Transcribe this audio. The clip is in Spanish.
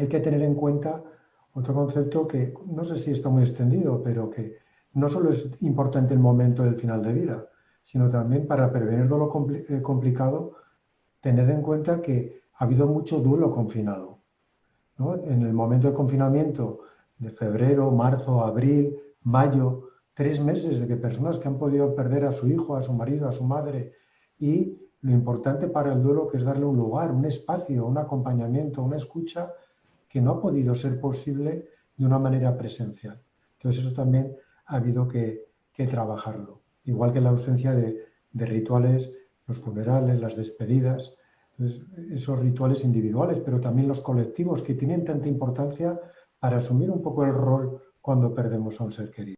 hay que tener en cuenta otro concepto que no sé si está muy extendido, pero que no solo es importante el momento del final de vida, sino también para prevenir dolor eh, complicado, tener en cuenta que ha habido mucho duelo confinado. En el momento de confinamiento de febrero, marzo, abril, mayo, tres meses de que personas que han podido perder a su hijo, a su marido, a su madre, y lo importante para el duelo que es darle un lugar, un espacio, un acompañamiento, una escucha que no ha podido ser posible de una manera presencial. Entonces eso también ha habido que, trabajarlo. Igual que la ausencia de, rituales, los funerales, las despedidas, esos rituales individuales, pero también los colectivos que tienen tanta importancia para asumir un poco el rol cuando perdemos a un ser querido.